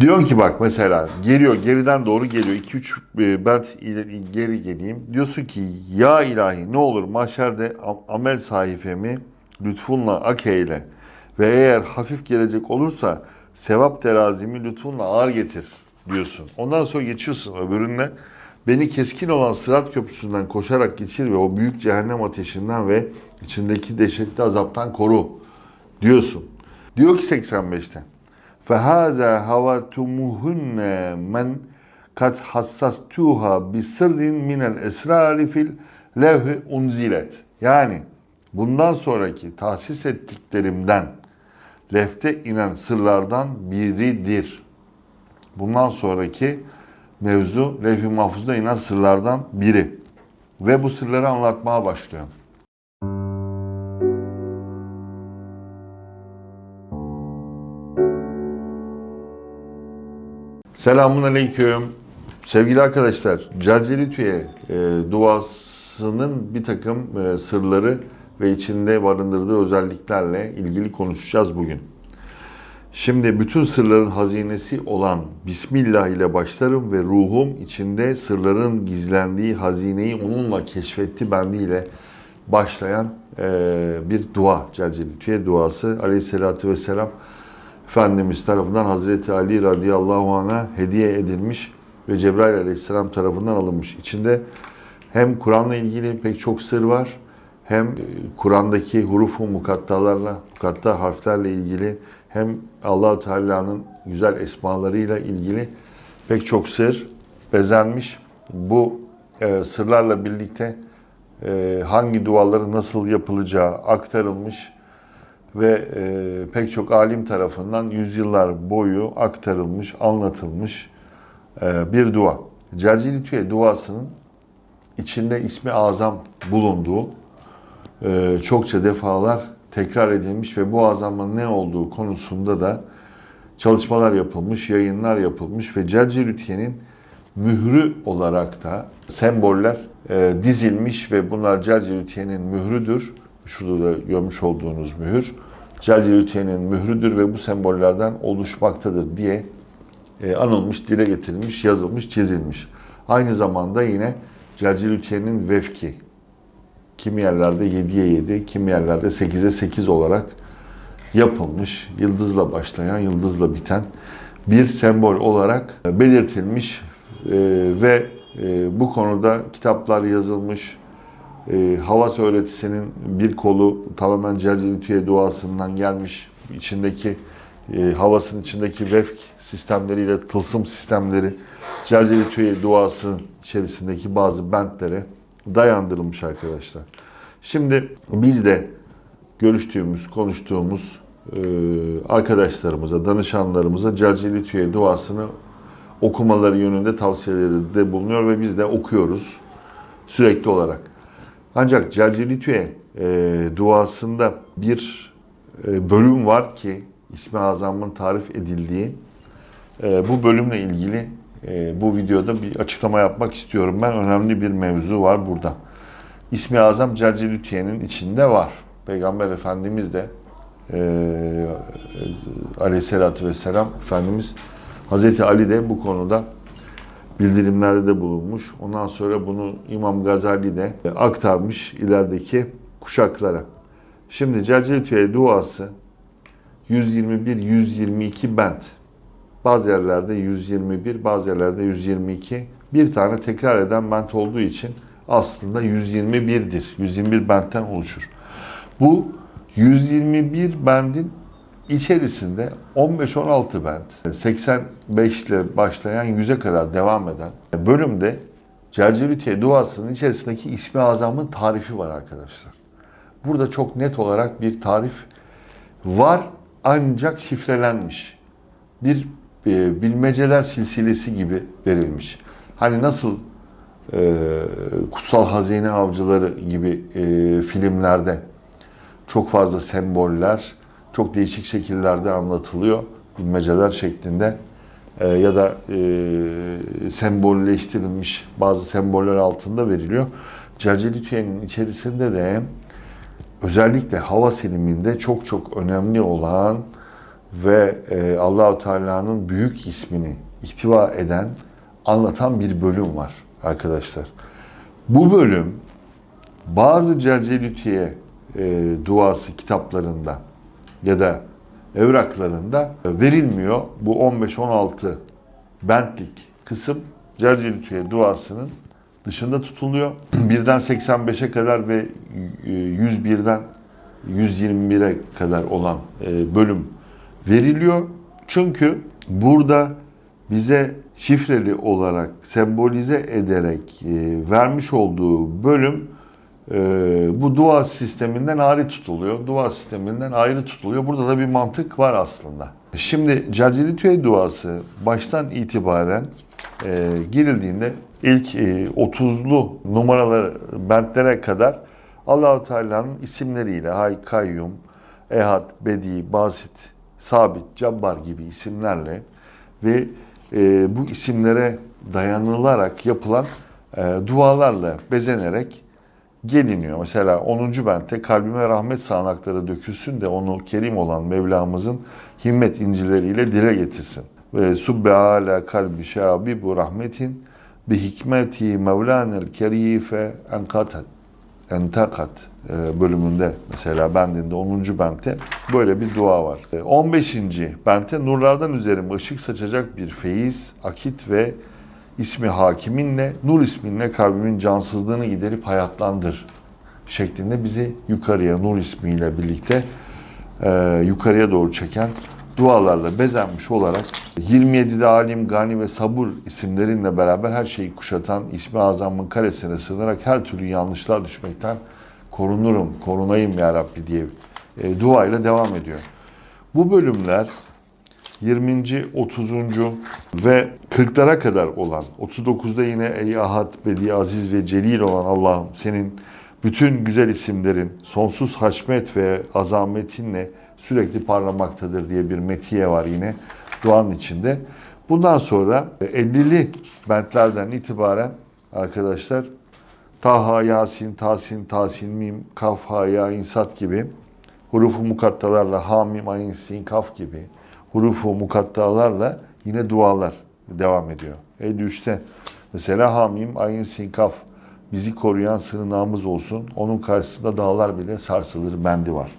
Diyorsun ki bak mesela geliyor geriden doğru geliyor 2-3 bent ileri geri geleyim. Diyorsun ki ya ilahi ne olur mahşerde am- amel sayfemi lütfunla ak eyle ve eğer hafif gelecek olursa sevap terazimi lütfunla ağır getir diyorsun. Ondan sonra geçiyorsun öbürünle beni keskin olan sırat köprüsünden koşarak geçir ve o büyük cehennem ateşinden ve içindeki dehşetli azaptan koru diyorsun. Diyor ki 85'te فَهَذَا هَوَتُمُهُنَّ مَنْ قَدْ حَسَّسْتُوهَا بِسِرٍ مِنَ الْاَسْرَارِ فِي الْلَوْهِ unzilet. Yani bundan sonraki tahsis ettiklerimden lefte inen sırlardan biridir. Bundan sonraki mevzu levh-i mahfuzda inen sırlardan biri. Ve bu sırları anlatmaya başlıyor. Selamun Aleyküm. Sevgili arkadaşlar, Celcelitüye e, duasının bir takım e, sırları ve içinde barındırdığı özelliklerle ilgili konuşacağız bugün. Şimdi bütün sırların hazinesi olan Bismillah ile başlarım ve ruhum içinde sırların gizlendiği hazineyi onunla keşfetti bendiyle başlayan e, bir dua. Celcelitüye duası aleyhissalatü vesselam Efendimiz tarafından Hazreti Ali radıyallahu anh'a hediye edilmiş ve Cebrail aleyhisselam tarafından alınmış. İçinde hem Kur'an'la ilgili pek çok sır var, hem Kur'an'daki hurufu mukattalarla, mukatta harflerle ilgili, hem allah Teala'nın güzel esmalarıyla ilgili pek çok sır bezenmiş. Bu e, sırlarla birlikte e, hangi duaların nasıl yapılacağı aktarılmış ve e, pek çok alim tarafından yüzyıllar boyu aktarılmış, anlatılmış e, bir dua. Celcilitüye duasının içinde ismi azam bulunduğu e, çokça defalar tekrar edilmiş ve bu azamın ne olduğu konusunda da çalışmalar yapılmış, yayınlar yapılmış ve Celcilitüye'nin mührü olarak da semboller e, dizilmiş ve bunlar Celcilitüye'nin mührüdür. Şurada da görmüş olduğunuz mühür. Celcilitüye'nin mührüdür ve bu sembollerden oluşmaktadır diye e, anılmış, dile getirilmiş, yazılmış, çizilmiş. Aynı zamanda yine Celcilitüye'nin vefki. Kimi yerlerde 7'ye 7, kimi yerlerde 8'e 8 olarak yapılmış, yıldızla başlayan, yıldızla biten bir sembol olarak belirtilmiş e, ve e, bu konuda kitaplar yazılmış, e, Havas öğretisinin bir kolu tamamen Celcelitüye duasından gelmiş. İçindeki e, Havas'ın içindeki vefk sistemleriyle tılsım sistemleri Celcelitüye duasının içerisindeki bazı bentlere dayandırılmış arkadaşlar. Şimdi biz de görüştüğümüz, konuştuğumuz e, arkadaşlarımıza, danışanlarımıza Celcelitüye duasını okumaları yönünde tavsiyeleri de bulunuyor ve biz de okuyoruz sürekli olarak. Ancak Celcelitüye e, duasında bir e, bölüm var ki İsmi Azam'ın tarif edildiği. E, bu bölümle ilgili e, bu videoda bir açıklama yapmak istiyorum. Ben önemli bir mevzu var burada. İsmi Azam Celcelitüye'nin içinde var. Peygamber Efendimiz de e, aleyhissalatü vesselam Efendimiz Hazreti Ali de bu konuda bildirimlerde de bulunmuş. Ondan sonra bunu İmam Gazali de aktarmış ilerideki kuşaklara. Şimdi Celcelitüye duası 121-122 bent. Bazı yerlerde 121, bazı yerlerde 122. Bir tane tekrar eden bent olduğu için aslında 121'dir. 121 bentten oluşur. Bu 121 bendin içerisinde 15-16 bent, 85 ile başlayan 100'e kadar devam eden bölümde Celcelütiye duasının içerisindeki ismi azamın tarifi var arkadaşlar. Burada çok net olarak bir tarif var ancak şifrelenmiş. Bir e, bilmeceler silsilesi gibi verilmiş. Hani nasıl e, Kutsal Hazine Avcıları gibi e, filmlerde çok fazla semboller, çok değişik şekillerde anlatılıyor. Bilmeceler şeklinde e, ya da e, sembolleştirilmiş bazı semboller altında veriliyor. Celcelitüye'nin içerisinde de özellikle hava siliminde çok çok önemli olan ve e, Allahu Teala'nın büyük ismini ihtiva eden, anlatan bir bölüm var arkadaşlar. Bu bölüm bazı Cercelütiye e, duası kitaplarında ya da evraklarında verilmiyor. Bu 15-16 bentlik kısım Cercelütiye duasının dışında tutuluyor. Birden 85'e kadar ve e, 101'den 121'e kadar olan e, bölüm veriliyor. Çünkü burada bize şifreli olarak sembolize ederek e, vermiş olduğu bölüm e, bu dua sisteminden ayrı tutuluyor. Dua sisteminden ayrı tutuluyor. Burada da bir mantık var aslında. Şimdi Cercelitüye duası baştan itibaren e, girildiğinde ilk e, 30'lu numaralar bentlere kadar Allahu Teala'nın isimleriyle Hay Kayyum, Ehad, Bedi, Basit, Sabit, Cabbar gibi isimlerle ve e, bu isimlere dayanılarak yapılan e, dualarla bezenerek geliniyor. Mesela 10. bente kalbime rahmet sağanakları dökülsün de onu kerim olan Mevlamızın himmet incileriyle dile getirsin. Ve subbe ala kalbi şabi bu rahmetin bi hikmeti mevlanel kerife enkatat entakat e, bölümünde mesela bendinde 10. bente böyle bir dua var. E, 15. bente nurlardan üzerime ışık saçacak bir feyiz, akit ve ismi hakiminle, nur isminle kalbimin cansızlığını giderip hayatlandır şeklinde bizi yukarıya nur ismiyle birlikte e, yukarıya doğru çeken dualarla bezenmiş olarak 27'de alim, gani ve sabur isimlerinle beraber her şeyi kuşatan ismi azamın karesine sığınarak her türlü yanlışlığa düşmekten korunurum, korunayım ya Rabbi diye e, duayla devam ediyor. Bu bölümler 20. 30. ve 40'lara kadar olan 39'da yine Ey Ahad, Bedi, Aziz ve Celil olan Allah'ım senin bütün güzel isimlerin sonsuz haşmet ve azametinle sürekli parlamaktadır diye bir metiye var yine duanın içinde. Bundan sonra 50'li bentlerden itibaren arkadaşlar Taha, Yasin, Tasin, Tasin, Mim, Kaf, Ha, Ya, İnsat gibi hurufu mukattalarla Hamim, Ayin, Sin, Kaf gibi hurufu mukattalarla yine dualar devam ediyor. 53'te mesela Hamim, Ayin, Sin, Kaf bizi koruyan sığınağımız olsun. Onun karşısında dağlar bile sarsılır bendi var.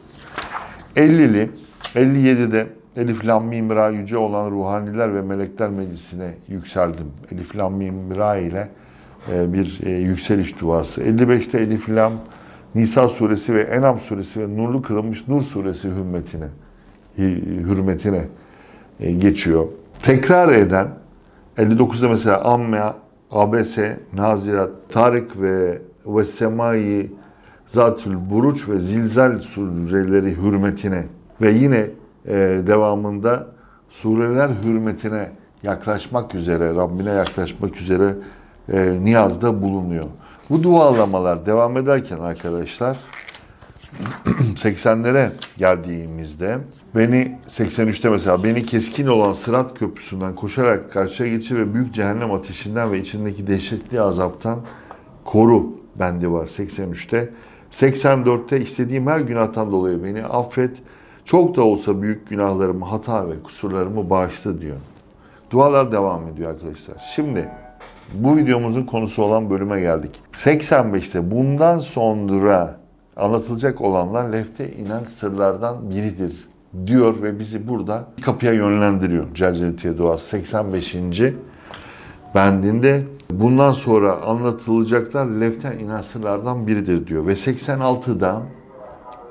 50'li, 57'de Elif Lam Mim Ra yüce olan ruhaniler ve melekler meclisine yükseldim. Elif Lam Mim Ra ile e, bir e, yükseliş duası. 55'te Elif Lam Nisa suresi ve Enam suresi ve nurlu kılınmış Nur suresi hürmetine hürmetine geçiyor. Tekrar eden 59'da mesela Amme, ABS, Nazirat, Tarık ve ve Semai Zatül Buruç ve Zilzal sureleri hürmetine ve yine e, devamında sureler hürmetine yaklaşmak üzere, Rabbine yaklaşmak üzere e, niyazda bulunuyor. Bu dualamalar devam ederken arkadaşlar 80'lere geldiğimizde beni 83'te mesela beni keskin olan Sırat Köprüsü'nden koşarak karşıya geçir ve büyük cehennem ateşinden ve içindeki dehşetli azaptan koru bendi var 83'te. 84'te istediğim her günahtan dolayı beni affet. Çok da olsa büyük günahlarımı, hata ve kusurlarımı bağışla diyor. Dualar devam ediyor arkadaşlar. Şimdi bu videomuzun konusu olan bölüme geldik. 85'te bundan sonra anlatılacak olanlar lefte inen sırlardan biridir diyor ve bizi burada kapıya yönlendiriyor. Celcelitiye duası 85. bendinde bundan sonra anlatılacaklar leften inen sırlardan biridir diyor. Ve 86'da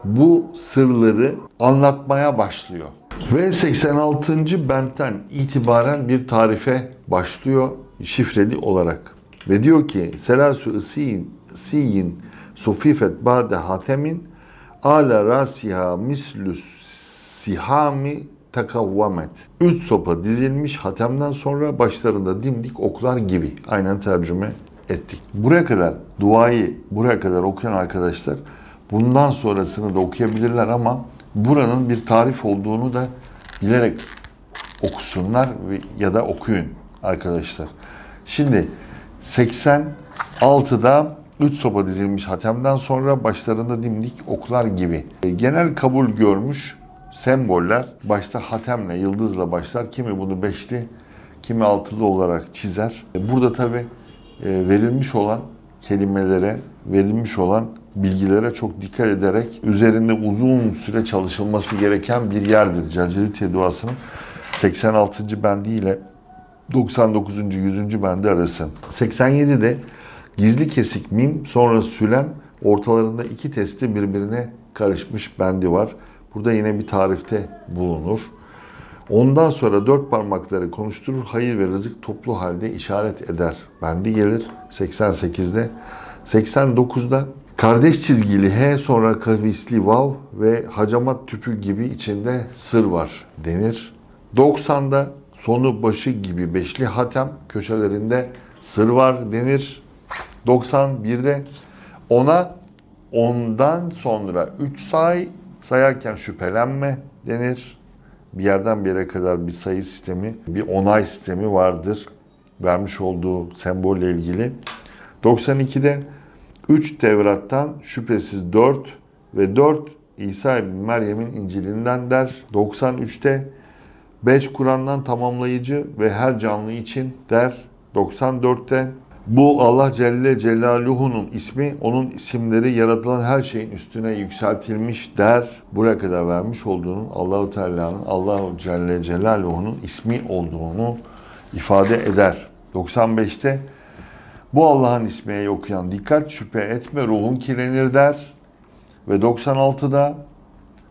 bu sırları anlatmaya başlıyor. Ve 86. bentten itibaren bir tarife başlıyor şifreli olarak. Ve diyor ki Selasu ısiyin, siyin sufifet ba'de hatemin ala rasiha mislus sihami takavvamet. Üç sopa dizilmiş hatemden sonra başlarında dimdik oklar gibi. Aynen tercüme ettik. Buraya kadar duayı buraya kadar okuyan arkadaşlar bundan sonrasını da okuyabilirler ama buranın bir tarif olduğunu da bilerek okusunlar ya da okuyun arkadaşlar. Şimdi 86'da 3 sopa dizilmiş hatemden sonra başlarında dimdik oklar gibi. Genel kabul görmüş semboller başta hatemle, yıldızla başlar. Kimi bunu beşli, kimi altılı olarak çizer. Burada tabi verilmiş olan kelimelere, verilmiş olan bilgilere çok dikkat ederek üzerinde uzun süre çalışılması gereken bir yerdir. Celcelütiye duasının 86. bendi ile 99. 100. bendi arası. 87'de gizli kesik mim sonra sülem ortalarında iki testi birbirine karışmış bendi var. Burada yine bir tarifte bulunur. Ondan sonra dört parmakları konuşturur, hayır ve rızık toplu halde işaret eder. Bendi gelir 88'de. 89'da kardeş çizgili H sonra kavisli vav ve hacamat tüpü gibi içinde sır var denir. 90'da sonu başı gibi beşli hatem köşelerinde sır var denir. 91'de ona ondan sonra 3 say sayarken şüphelenme denir. Bir yerden bir yere kadar bir sayı sistemi, bir onay sistemi vardır. Vermiş olduğu sembolle ilgili. 92'de 3 Tevrat'tan şüphesiz 4 ve 4 İsa ibn Meryem'in İncil'inden der. 93'te 5 Kur'an'dan tamamlayıcı ve her canlı için der. 94'te bu Allah Celle Celaluhu'nun ismi, onun isimleri yaratılan her şeyin üstüne yükseltilmiş der. Buraya kadar vermiş olduğunun Allahu Teala'nın Allahu Celle Celaluhu'nun ismi olduğunu ifade eder. 95'te bu Allah'ın ismiye okuyan dikkat şüphe etme ruhun kirlenir der. Ve 96'da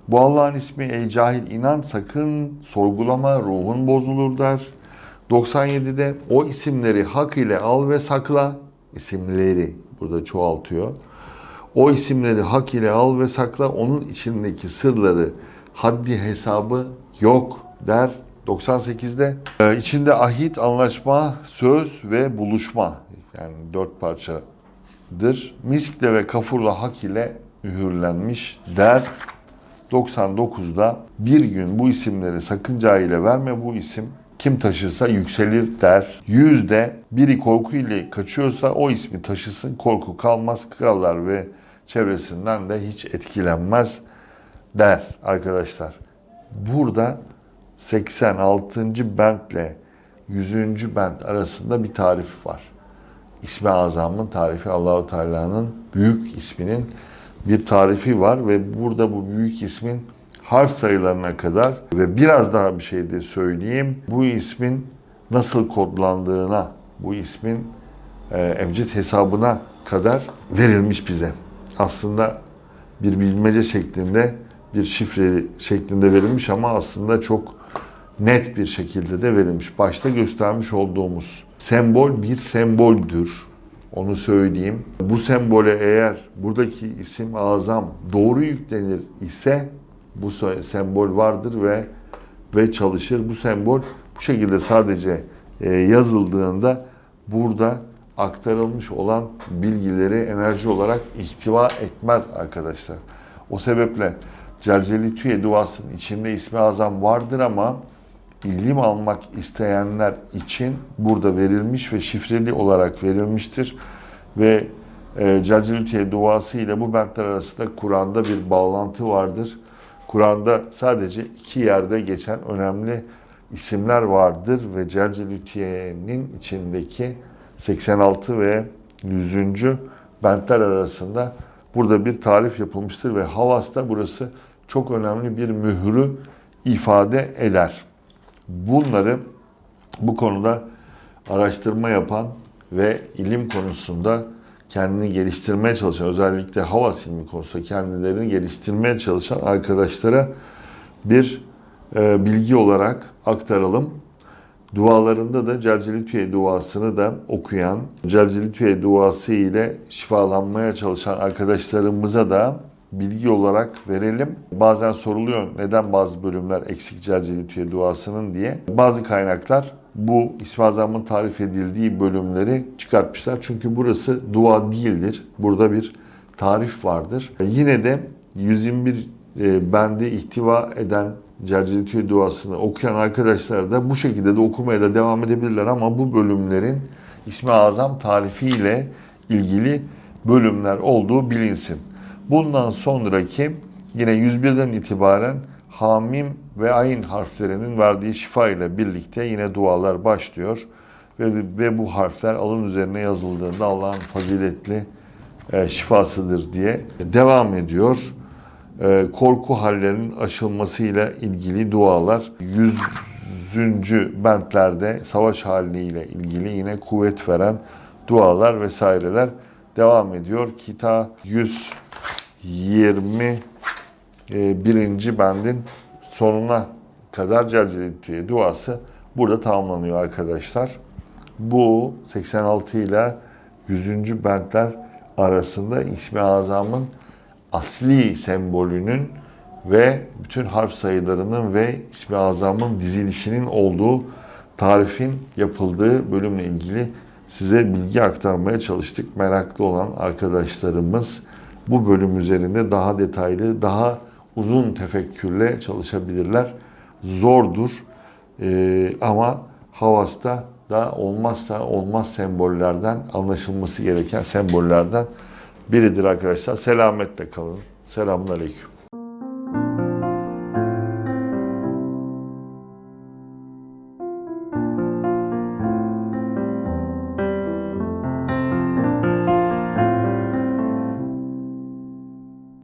bu Allah'ın ismi ey cahil inan sakın sorgulama ruhun bozulur der. 97'de o isimleri hak ile al ve sakla. isimleri burada çoğaltıyor. O isimleri hak ile al ve sakla. Onun içindeki sırları haddi hesabı yok der. 98'de e, içinde ahit, anlaşma, söz ve buluşma yani dört parçadır. Miskle ve kafurla hak ile mühürlenmiş der. 99'da bir gün bu isimleri sakınca ile verme bu isim kim taşırsa yükselir der. Yüzde biri korku ile kaçıyorsa o ismi taşısın korku kalmaz krallar ve çevresinden de hiç etkilenmez der arkadaşlar. Burada 86. bentle 100. bent arasında bir tarif var. İsmi Azam'ın tarifi Allahu Teala'nın büyük isminin bir tarifi var ve burada bu büyük ismin harf sayılarına kadar ve biraz daha bir şey de söyleyeyim. Bu ismin nasıl kodlandığına, bu ismin e, hesabına kadar verilmiş bize. Aslında bir bilmece şeklinde, bir şifre şeklinde verilmiş ama aslında çok net bir şekilde de verilmiş. Başta göstermiş olduğumuz sembol bir semboldür. Onu söyleyeyim. Bu sembole eğer buradaki isim azam doğru yüklenir ise bu sembol vardır ve ve çalışır. Bu sembol bu şekilde sadece e, yazıldığında burada aktarılmış olan bilgileri enerji olarak ihtiva etmez arkadaşlar. O sebeple Celceli Tüye duasının içinde ismi azam vardır ama ilim almak isteyenler için burada verilmiş ve şifreli olarak verilmiştir. Ve e, Celcelütiye duası ile bu bentler arasında Kur'an'da bir bağlantı vardır. Kur'an'da sadece iki yerde geçen önemli isimler vardır ve Celcelütiye'nin içindeki 86 ve 100. bentler arasında burada bir tarif yapılmıştır ve Havas'ta burası çok önemli bir mührü ifade eder. Bunları bu konuda araştırma yapan ve ilim konusunda kendini geliştirmeye çalışan, özellikle hava ilmi konusunda kendilerini geliştirmeye çalışan arkadaşlara bir e, bilgi olarak aktaralım. Dualarında da Celcelitüye duasını da okuyan, Celcelitüye duası ile şifalanmaya çalışan arkadaşlarımıza da bilgi olarak verelim. Bazen soruluyor neden bazı bölümler eksik Celcelitüye duasının diye. Bazı kaynaklar bu İsmi Azam'ın tarif edildiği bölümleri çıkartmışlar. Çünkü burası dua değildir. Burada bir tarif vardır. Yine de 121 e, bendi ihtiva eden Celcelitüye duasını okuyan arkadaşlar da bu şekilde de okumaya da devam edebilirler ama bu bölümlerin İsmi Azam tarifiyle ilgili bölümler olduğu bilinsin. Bundan sonraki yine 101'den itibaren Hamim ve Ayn harflerinin verdiği şifa ile birlikte yine dualar başlıyor. Ve, ve bu harfler alın üzerine yazıldığında Allah'ın faziletli e, şifasıdır diye devam ediyor. E, korku hallerinin aşılmasıyla ilgili dualar. Yüzüncü bentlerde savaş haliyle ilgili yine kuvvet veren dualar vesaireler devam ediyor. Kita 120 e, birinci bendin sonuna kadar Celcelitüye duası burada tamamlanıyor arkadaşlar. Bu 86 ile 100. bentler arasında İsmi Azam'ın asli sembolünün ve bütün harf sayılarının ve İsmi Azam'ın dizilişinin olduğu tarifin yapıldığı bölümle ilgili size bilgi aktarmaya çalıştık. Meraklı olan arkadaşlarımız bu bölüm üzerinde daha detaylı, daha uzun tefekkürle çalışabilirler. Zordur Ee, ama Havas'ta da olmazsa olmaz sembollerden, anlaşılması gereken sembollerden biridir arkadaşlar. Selametle kalın. Selamun Aleyküm.